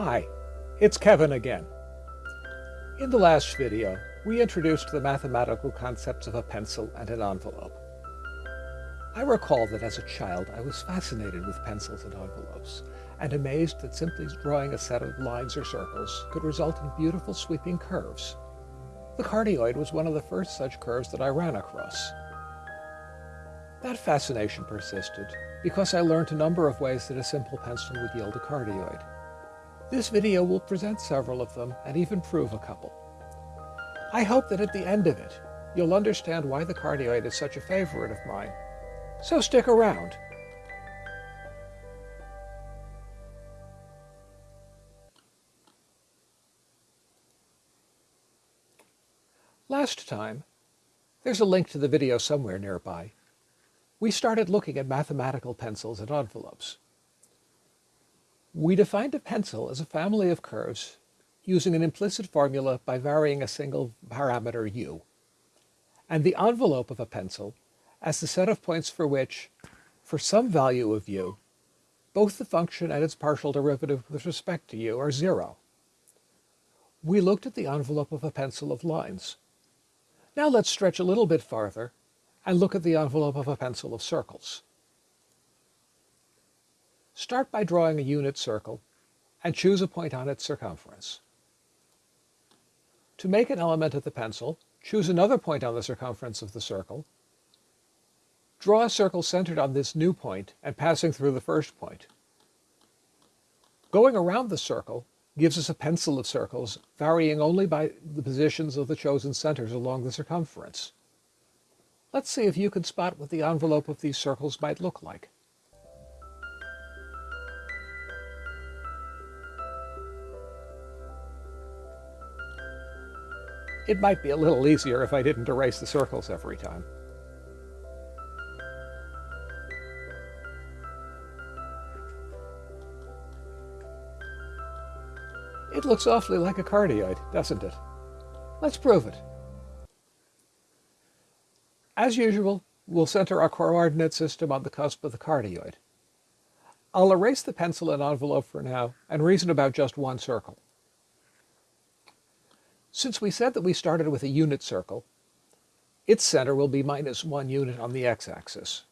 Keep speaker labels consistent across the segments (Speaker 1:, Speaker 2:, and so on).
Speaker 1: Hi, it's Kevin again. In the last video, we introduced the mathematical concepts of a pencil and an envelope. I recall that as a child I was fascinated with pencils and envelopes, and amazed that simply drawing a set of lines or circles could result in beautiful sweeping curves. The cardioid was one of the first such curves that I ran across. That fascination persisted because I learned a number of ways that a simple pencil would yield a cardioid. This video will present several of them and even prove a couple. I hope that at the end of it, you'll understand why the cardioid is such a favorite of mine. So stick around. Last time, there's a link to the video somewhere nearby, we started looking at mathematical pencils and envelopes. We defined a pencil as a family of curves using an implicit formula by varying a single parameter u, and the envelope of a pencil as the set of points for which, for some value of u, both the function and its partial derivative with respect to u are zero. We looked at the envelope of a pencil of lines. Now let's stretch a little bit farther and look at the envelope of a pencil of circles. Start by drawing a unit circle and choose a point on its circumference. To make an element of the pencil, choose another point on the circumference of the circle. Draw a circle centered on this new point and passing through the first point. Going around the circle gives us a pencil of circles varying only by the positions of the chosen centers along the circumference. Let's see if you can spot what the envelope of these circles might look like. It might be a little easier if I didn't erase the circles every time. It looks awfully like a cardioid, doesn't it? Let's prove it. As usual, we'll center our coordinate system on the cusp of the cardioid. I'll erase the pencil and envelope for now and reason about just one circle. Since we said that we started with a unit circle, its center will be minus one unit on the x-axis.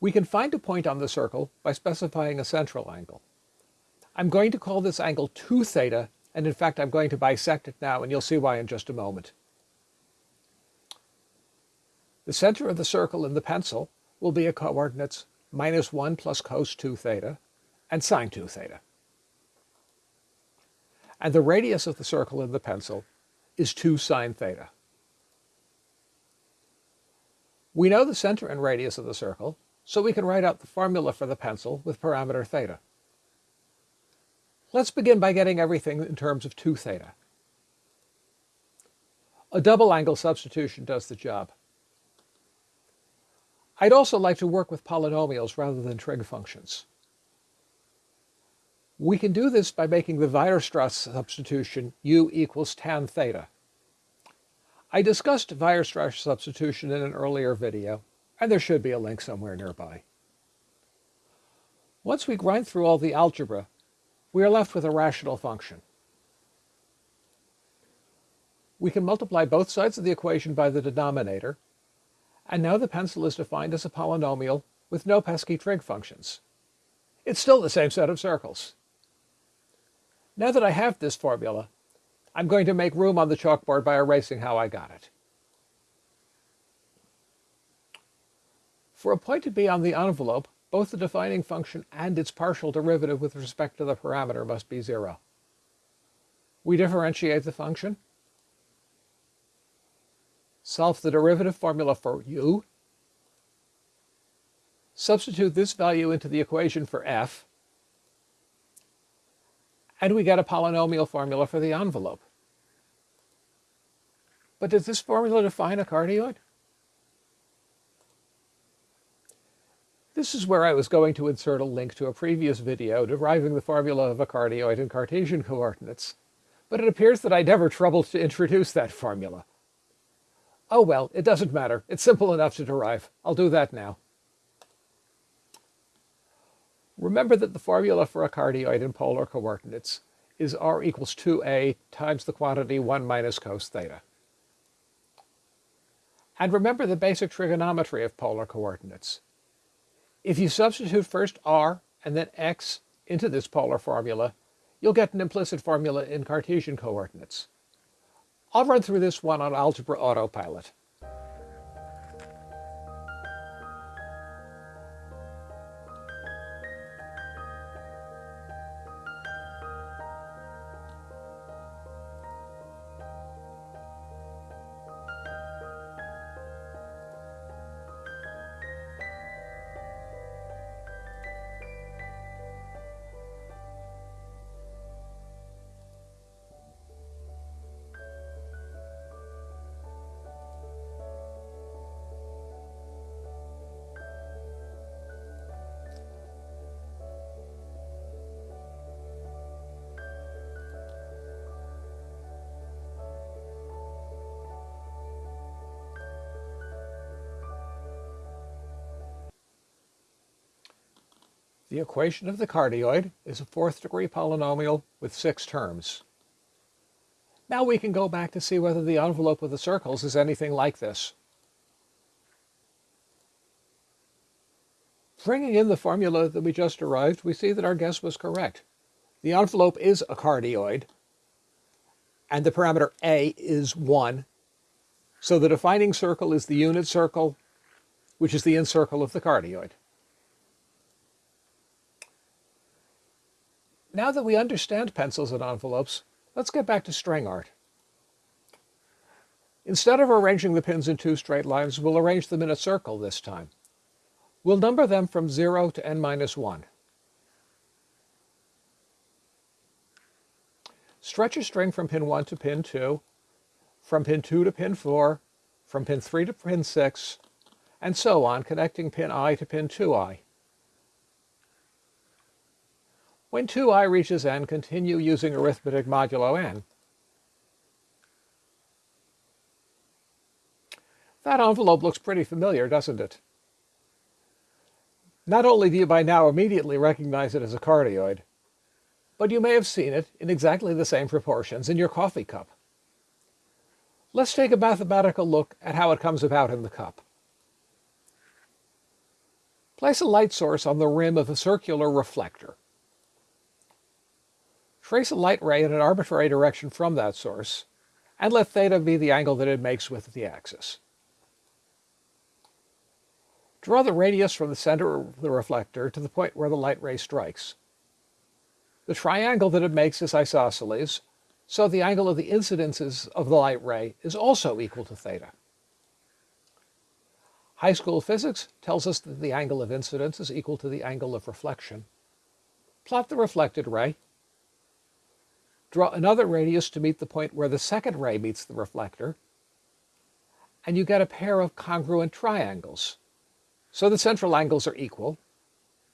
Speaker 1: We can find a point on the circle by specifying a central angle. I'm going to call this angle 2 theta, and in fact I'm going to bisect it now, and you'll see why in just a moment. The center of the circle in the pencil will be at coordinates minus 1 plus cos 2 theta and sine 2 theta and the radius of the circle in the pencil is 2 sine theta. We know the center and radius of the circle, so we can write out the formula for the pencil with parameter theta. Let's begin by getting everything in terms of 2 theta. A double angle substitution does the job. I'd also like to work with polynomials rather than trig functions. We can do this by making the Weierstrass substitution u equals tan theta. I discussed Weierstrass substitution in an earlier video, and there should be a link somewhere nearby. Once we grind through all the algebra, we are left with a rational function. We can multiply both sides of the equation by the denominator, and now the pencil is defined as a polynomial with no pesky trig functions. It's still the same set of circles. Now that I have this formula, I'm going to make room on the chalkboard by erasing how I got it. For a point to be on the envelope, both the defining function and its partial derivative with respect to the parameter must be zero. We differentiate the function, solve the derivative formula for u, substitute this value into the equation for f, and we get a polynomial formula for the envelope. But does this formula define a cardioid? This is where I was going to insert a link to a previous video deriving the formula of a cardioid in Cartesian coordinates, but it appears that I never troubled to introduce that formula. Oh well, it doesn't matter. It's simple enough to derive. I'll do that now. Remember that the formula for a cardioid in polar coordinates is r equals 2a times the quantity 1 minus cos theta. And remember the basic trigonometry of polar coordinates. If you substitute first r and then x into this polar formula, you'll get an implicit formula in Cartesian coordinates. I'll run through this one on Algebra Autopilot. The equation of the cardioid is a fourth degree polynomial with six terms. Now we can go back to see whether the envelope of the circles is anything like this. Bringing in the formula that we just derived, we see that our guess was correct. The envelope is a cardioid, and the parameter a is 1. So the defining circle is the unit circle, which is the incircle of the cardioid. Now that we understand pencils and envelopes, let's get back to string art. Instead of arranging the pins in two straight lines, we'll arrange them in a circle this time. We'll number them from 0 to n minus 1. Stretch a string from pin 1 to pin 2, from pin 2 to pin 4, from pin 3 to pin 6, and so on, connecting pin i to pin 2i. When 2i reaches n, continue using arithmetic modulo n. That envelope looks pretty familiar, doesn't it? Not only do you by now immediately recognize it as a cardioid, but you may have seen it in exactly the same proportions in your coffee cup. Let's take a mathematical look at how it comes about in the cup. Place a light source on the rim of a circular reflector. Trace a light ray in an arbitrary direction from that source, and let theta be the angle that it makes with the axis. Draw the radius from the center of the reflector to the point where the light ray strikes. The triangle that it makes is isosceles, so the angle of the incidences of the light ray is also equal to theta. High school physics tells us that the angle of incidence is equal to the angle of reflection. Plot the reflected ray Draw another radius to meet the point where the second ray meets the reflector, and you get a pair of congruent triangles. So the central angles are equal.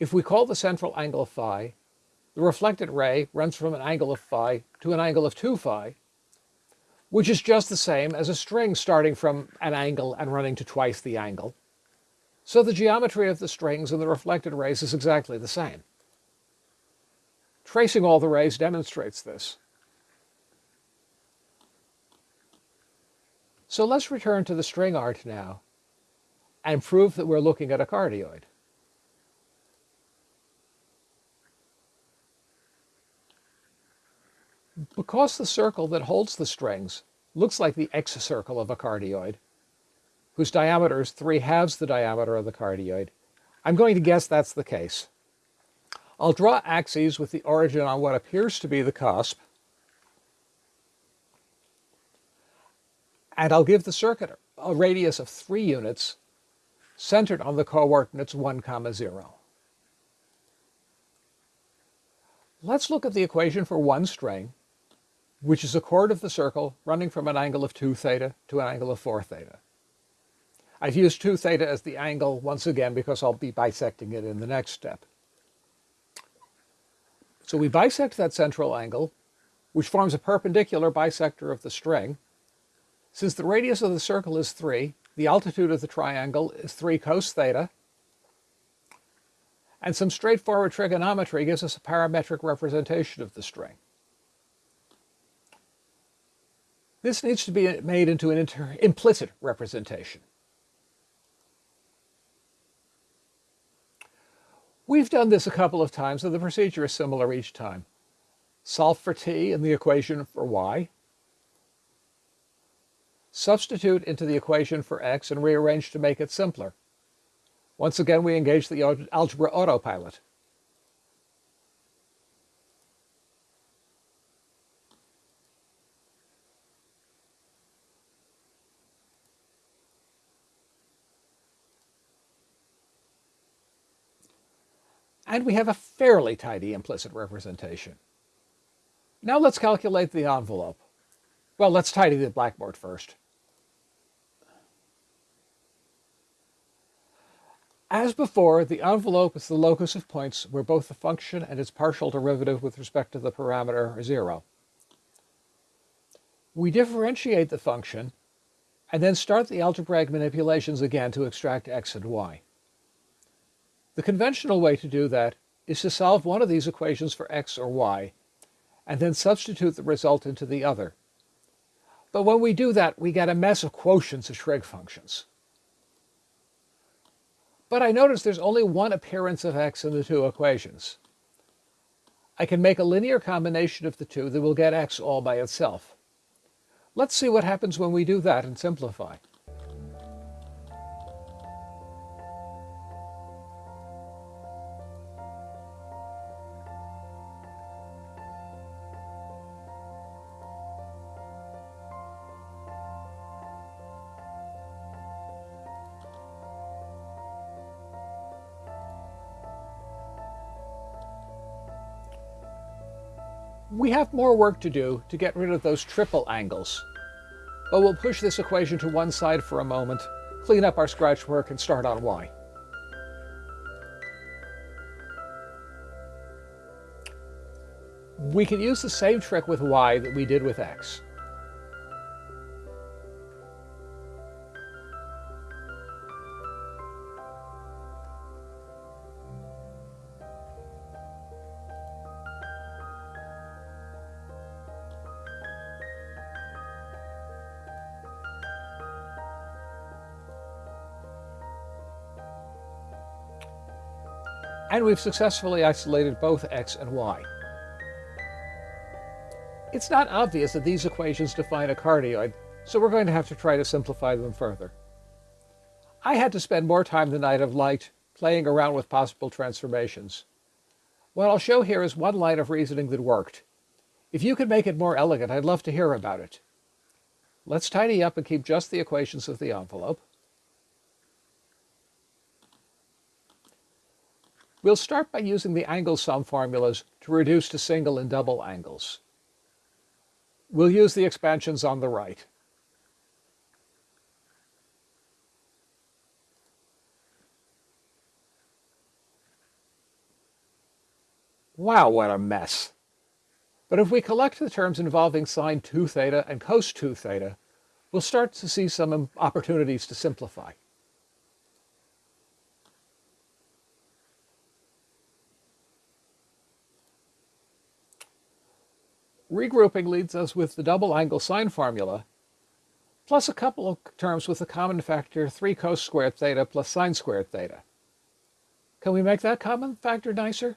Speaker 1: If we call the central angle phi, the reflected ray runs from an angle of phi to an angle of 2 phi, which is just the same as a string starting from an angle and running to twice the angle. So the geometry of the strings and the reflected rays is exactly the same. Tracing all the rays demonstrates this. So let's return to the string art now and prove that we're looking at a cardioid. Because the circle that holds the strings looks like the excircle of a cardioid, whose diameter is 3 halves the diameter of the cardioid, I'm going to guess that's the case. I'll draw axes with the origin on what appears to be the cusp, and I'll give the circuit a radius of 3 units centered on the coordinates 1, comma 0. Let's look at the equation for one string, which is a chord of the circle running from an angle of 2 theta to an angle of 4 theta. I've used 2 theta as the angle once again because I'll be bisecting it in the next step. So we bisect that central angle, which forms a perpendicular bisector of the string. Since the radius of the circle is 3, the altitude of the triangle is 3 cos theta. And some straightforward trigonometry gives us a parametric representation of the string. This needs to be made into an implicit representation. We've done this a couple of times, and the procedure is similar each time. Solve for t in the equation for y. Substitute into the equation for x and rearrange to make it simpler. Once again, we engage the algebra autopilot. And we have a fairly tidy implicit representation. Now let's calculate the envelope. Well, let's tidy the blackboard first. As before, the envelope is the locus of points where both the function and its partial derivative with respect to the parameter are zero. We differentiate the function and then start the algebraic manipulations again to extract x and y. The conventional way to do that is to solve one of these equations for x or y, and then substitute the result into the other. But when we do that, we get a mess of quotients of trig functions. But I notice there's only one appearance of x in the two equations. I can make a linear combination of the two that will get x all by itself. Let's see what happens when we do that and simplify. We have more work to do to get rid of those triple angles. But we'll push this equation to one side for a moment, clean up our scratch work, and start on y. We can use the same trick with y that we did with x. and we've successfully isolated both x and y. It's not obvious that these equations define a cardioid, so we're going to have to try to simplify them further. I had to spend more time than I'd have liked playing around with possible transformations. What I'll show here is one line of reasoning that worked. If you could make it more elegant, I'd love to hear about it. Let's tidy up and keep just the equations of the envelope. We'll start by using the angle sum formulas to reduce to single and double angles. We'll use the expansions on the right. Wow, what a mess. But if we collect the terms involving sine 2 theta and cos 2 theta, we'll start to see some opportunities to simplify. Regrouping leads us with the double angle sine formula, plus a couple of terms with the common factor 3 cos squared theta plus sine squared theta. Can we make that common factor nicer?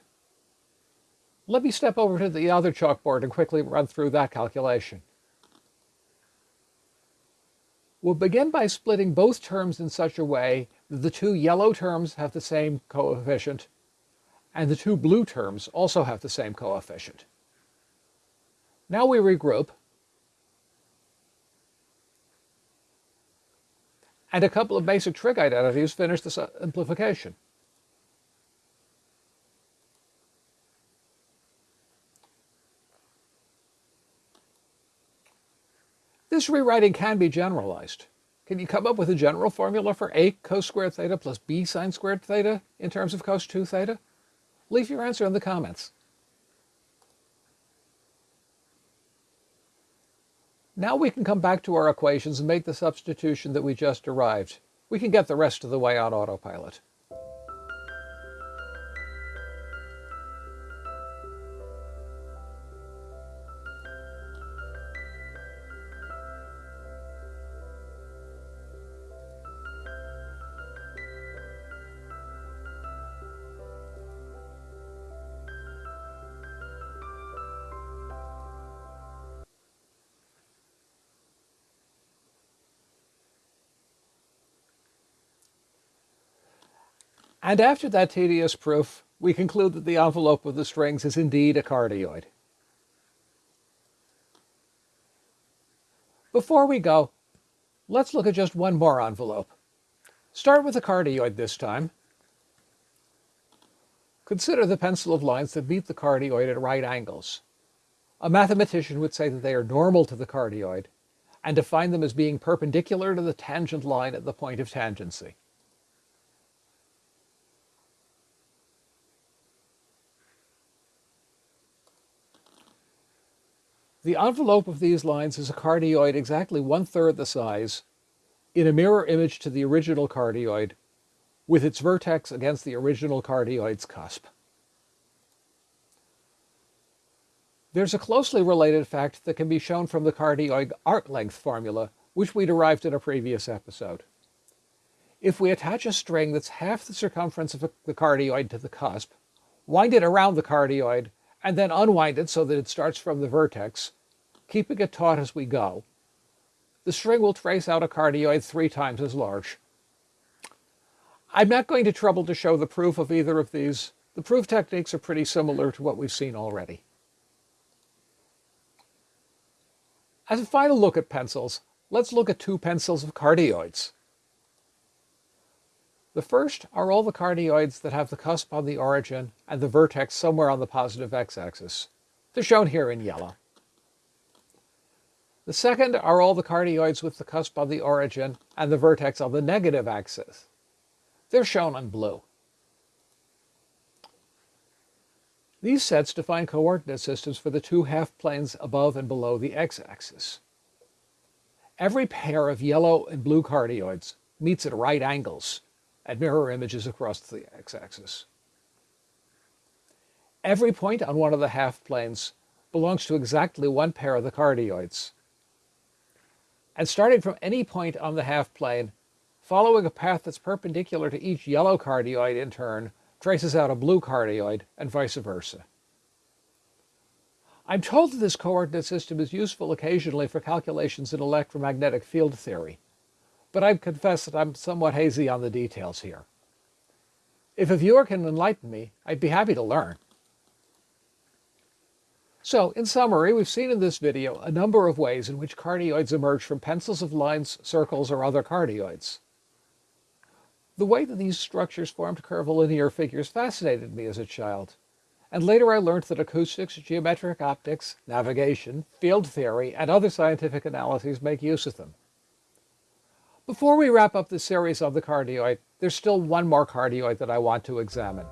Speaker 1: Let me step over to the other chalkboard and quickly run through that calculation. We'll begin by splitting both terms in such a way that the two yellow terms have the same coefficient, and the two blue terms also have the same coefficient. Now we regroup. And a couple of basic trig identities finish the simplification. This rewriting can be generalized. Can you come up with a general formula for a cos squared theta plus b sine squared theta in terms of cos 2 theta? Leave your answer in the comments. Now we can come back to our equations and make the substitution that we just derived. We can get the rest of the way on autopilot. And after that tedious proof, we conclude that the envelope of the strings is indeed a cardioid. Before we go, let's look at just one more envelope. Start with a cardioid this time. Consider the pencil of lines that meet the cardioid at right angles. A mathematician would say that they are normal to the cardioid and define them as being perpendicular to the tangent line at the point of tangency. The envelope of these lines is a cardioid exactly one-third the size in a mirror image to the original cardioid with its vertex against the original cardioid's cusp. There's a closely related fact that can be shown from the cardioid arc length formula, which we derived in a previous episode. If we attach a string that's half the circumference of the cardioid to the cusp, wind it around the cardioid, and then unwind it so that it starts from the vertex, keeping it taut as we go, the string will trace out a cardioid three times as large. I'm not going to trouble to show the proof of either of these. The proof techniques are pretty similar to what we've seen already. As a final look at pencils, let's look at two pencils of cardioids. The first are all the cardioids that have the cusp on the origin and the vertex somewhere on the positive x-axis. They're shown here in yellow. The second are all the cardioids with the cusp on the origin and the vertex on the negative axis. They're shown in blue. These sets define coordinate systems for the two half-planes above and below the x-axis. Every pair of yellow and blue cardioids meets at right angles at mirror images across the x-axis. Every point on one of the half-planes belongs to exactly one pair of the cardioids. And starting from any point on the half-plane, following a path that's perpendicular to each yellow cardioid in turn, traces out a blue cardioid, and vice versa. I'm told that this coordinate system is useful occasionally for calculations in electromagnetic field theory, but I confess that I'm somewhat hazy on the details here. If a viewer can enlighten me, I'd be happy to learn. So, in summary, we've seen in this video a number of ways in which cardioids emerge from pencils of lines, circles, or other cardioids. The way that these structures formed curvilinear figures fascinated me as a child, and later I learned that acoustics, geometric optics, navigation, field theory, and other scientific analyses make use of them. Before we wrap up this series on the cardioid, there's still one more cardioid that I want to examine.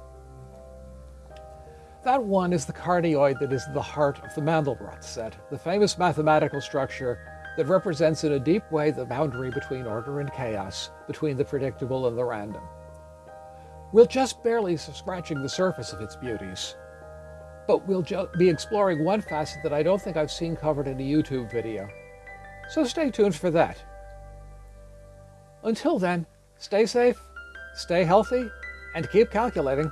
Speaker 1: That one is the cardioid that is the heart of the Mandelbrot set, the famous mathematical structure that represents in a deep way the boundary between order and chaos, between the predictable and the random. We'll just barely scratching the surface of its beauties, but we'll be exploring one facet that I don't think I've seen covered in a YouTube video. So stay tuned for that. Until then, stay safe, stay healthy, and keep calculating.